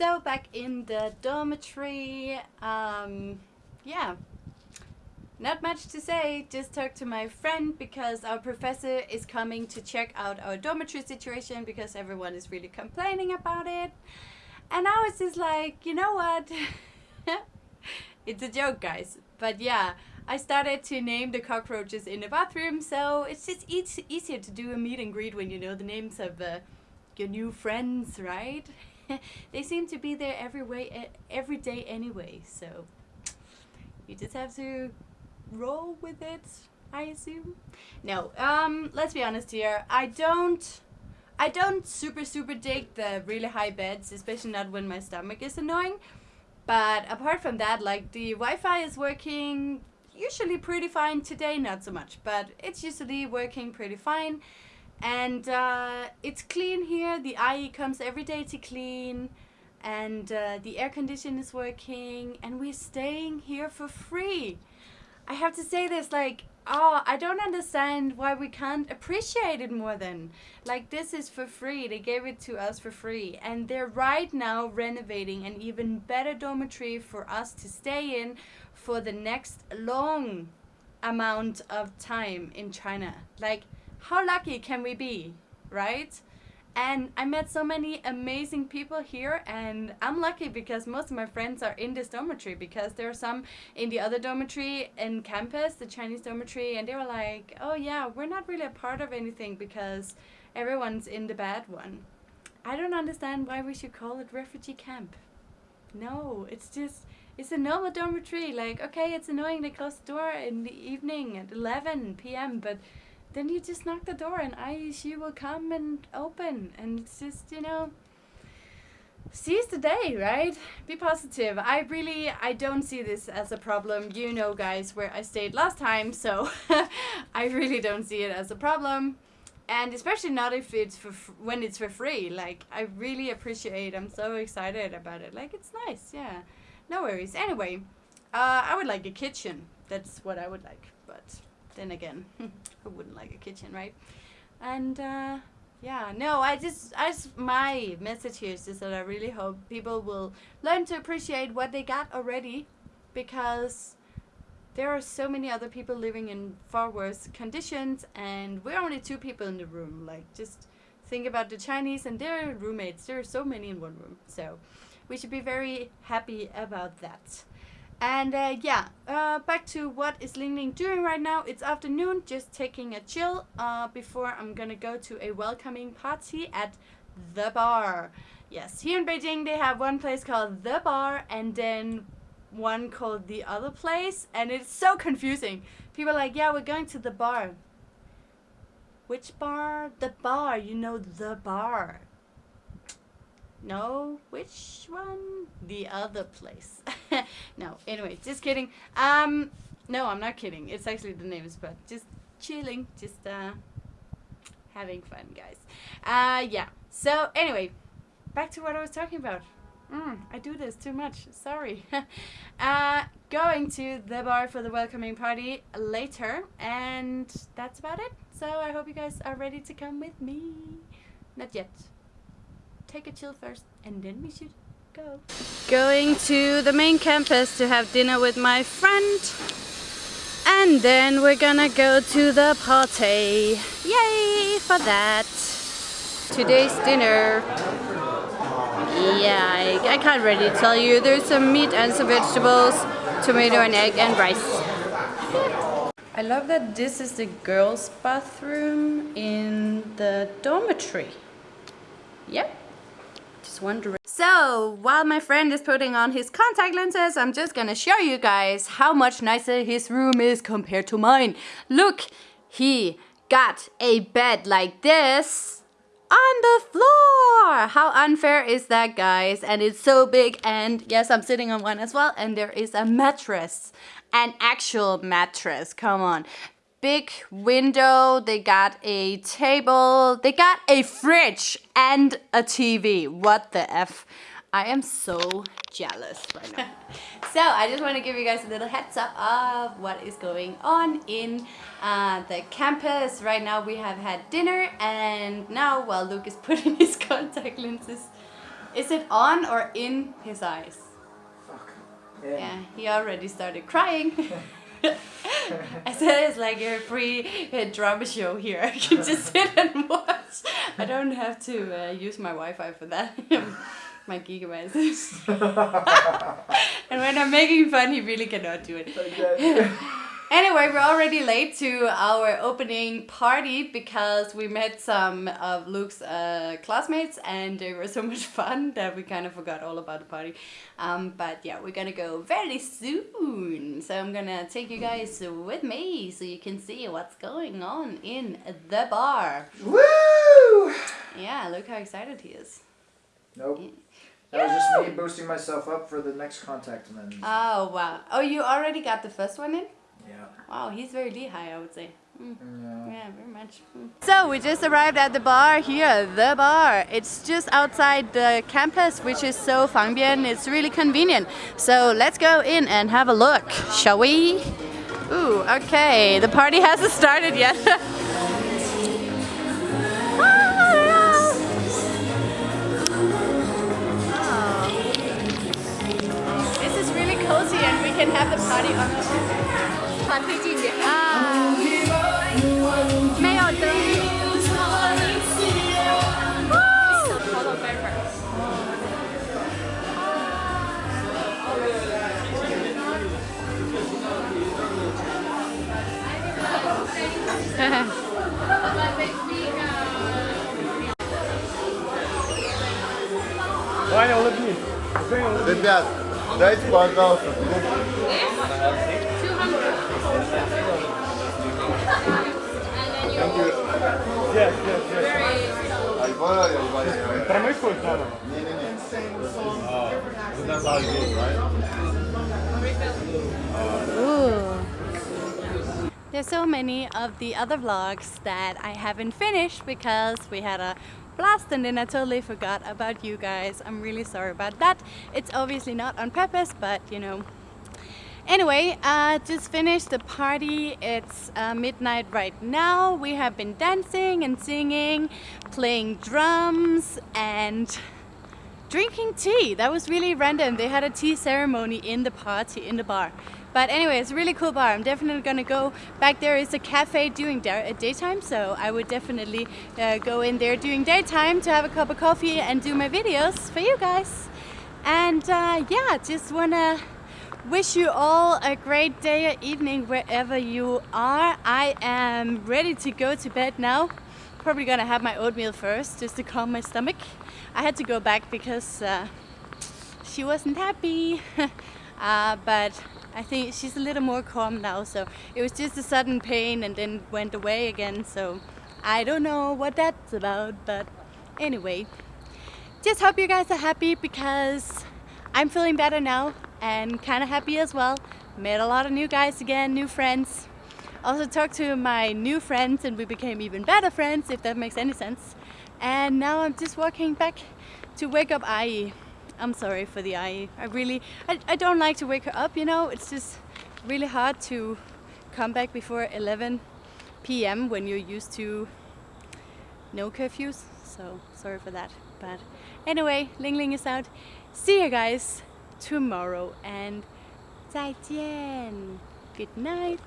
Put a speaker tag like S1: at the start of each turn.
S1: So back in the dormitory, um, yeah, not much to say, just talk to my friend because our professor is coming to check out our dormitory situation because everyone is really complaining about it. And I was just like, you know what? it's a joke, guys. But yeah, I started to name the cockroaches in the bathroom, so it's just easier to do a meet and greet when you know the names of uh, your new friends, right? they seem to be there every way, every day anyway. So you just have to roll with it, I assume. No, um, let's be honest here. I don't, I don't super super dig the really high beds, especially not when my stomach is annoying. But apart from that, like the Wi-Fi is working usually pretty fine. Today, not so much, but it's usually working pretty fine and uh, it's clean here. The ayi comes every day to clean. And uh, the air condition is working. And we're staying here for free. I have to say this like oh I don't understand why we can't appreciate it more than like this is for free. They gave it to us for free. And they're right now renovating an even better dormitory for us to stay in for the next long amount of time in China. Like how lucky can we be, right? And I met so many amazing people here and I'm lucky because most of my friends are in this dormitory because there are some in the other dormitory in campus, the Chinese dormitory, and they were like, oh yeah, we're not really a part of anything because everyone's in the bad one. I don't understand why we should call it refugee camp. No, it's just, it's a normal dormitory. Like, okay, it's annoying they close the door in the evening at 11 p.m., but then you just knock the door and I she will come and open and it's just, you know, seize the day, right? Be positive. I really, I don't see this as a problem. You know, guys, where I stayed last time, so I really don't see it as a problem. And especially not if it's for when it's for free. Like, I really appreciate, I'm so excited about it. Like, it's nice, yeah. No worries. Anyway, uh, I would like a kitchen. That's what I would like, but then again, who wouldn't like a kitchen, right? And uh, yeah, no, I just, I just, my message here is just that I really hope people will learn to appreciate what they got already, because there are so many other people living in far worse conditions, and we're only two people in the room. Like, just think about the Chinese and their roommates. There are so many in one room, so we should be very happy about that. And uh, yeah, uh, back to what is Ling Ling doing right now. It's afternoon, just taking a chill uh, before I'm gonna go to a welcoming party at The Bar. Yes, here in Beijing they have one place called The Bar and then one called The Other Place and it's so confusing. People are like, yeah, we're going to The Bar. Which bar? The bar, you know, The Bar. No, which one? The other place. no, anyway, just kidding. Um, no, I'm not kidding. It's actually the name is but just chilling, just uh, having fun, guys. Uh, yeah. So anyway, back to what I was talking about. Mm, I do this too much. Sorry. uh, going to the bar for the welcoming party later, and that's about it. So I hope you guys are ready to come with me. Not yet take a chill first and then we should go. Going to the main campus to have dinner with my friend and then we're gonna go to the party. Yay for that! Today's dinner yeah, I, I can't really tell you. There's some meat and some vegetables, tomato and egg and rice. I love that this is the girls' bathroom in the dormitory. Yep wondering. So, while my friend is putting on his contact lenses, I'm just gonna show you guys how much nicer his room is compared to mine. Look, he got a bed like this on the floor. How unfair is that, guys? And it's so big, and yes, I'm sitting on one as well, and there is a mattress. An actual mattress, come on big window, they got a table, they got a fridge and a TV. What the F? I am so jealous right now. so I just want to give you guys a little heads up of what is going on in uh, the campus. Right now we have had dinner and now while Luke is putting his contact lenses Is it on or in his eyes?
S2: Fuck.
S1: Yeah, he already started crying. I said it's like a free uh, drama show here. I can just sit and watch. I don't have to uh, use my Wi-Fi for that. my gigabytes. and when I'm making fun, he really cannot do it.
S2: Okay.
S1: Anyway, we're already late to our opening party because we met some of Luke's uh, classmates and they were so much fun that we kind of forgot all about the party. Um, but yeah, we're gonna go very soon. So I'm gonna take you guys with me so you can see what's going on in the bar.
S2: Woo!
S1: Yeah, look how excited he is.
S2: Nope. That was just me boosting myself up for the next contact lens.
S1: Oh wow. Oh, you already got the first one in? Wow, he's very lihai, I would say. Mm.
S2: Yeah.
S1: Yeah, very much. So we just arrived at the bar here, the bar. It's just outside the campus, which is so fangbian. It's really convenient. So let's go in and have a look, shall we? Ooh, okay. The party hasn't started yet. Oh. This is really cozy and we can have the party on our
S3: 传推进点。
S1: 啊，没有灯。
S3: Photo paper。
S4: Ребят, дайте, пожалуйста,
S5: Yes, yes, yes.
S4: Альбара, Альбара.
S5: Промышку зону?
S4: Не-не-не. So that's how it goes, right?
S1: Ooh. There's so many of the other vlogs that I haven't finished because we had a blast and then I totally forgot about you guys. I'm really sorry about that. It's obviously not on purpose, but you know. Anyway, uh, just finished the party. It's uh, midnight right now. We have been dancing and singing, playing drums and drinking tea. That was really random. They had a tea ceremony in the party, in the bar. But anyway, it's a really cool bar. I'm definitely gonna go back there. It's a cafe during da- daytime, so I would definitely uh, go in there during daytime to have a cup of coffee and do my videos for you guys. And uh, yeah, just wanna wish you all a great day or evening wherever you are. I am ready to go to bed now. Probably gonna have my oatmeal first just to calm my stomach. I had to go back because uh, she wasn't happy. uh, but I think she's a little more calm now. So it was just a sudden pain and then went away again. So I don't know what that's about. But anyway, just hope you guys are happy because I'm feeling better now and kind of happy as well. Met a lot of new guys again, new friends. Also talked to my new friends and we became even better friends, if that makes any sense. And now I'm just walking back to wake up ayi. I'm sorry for the ayi. I really, I, I don't like to wake her up, you know. It's just really hard to come back before 11 p.m. when you're used to no curfews. So sorry for that. But anyway, Ling Ling is out. See you guys tomorrow and 再见. Good night.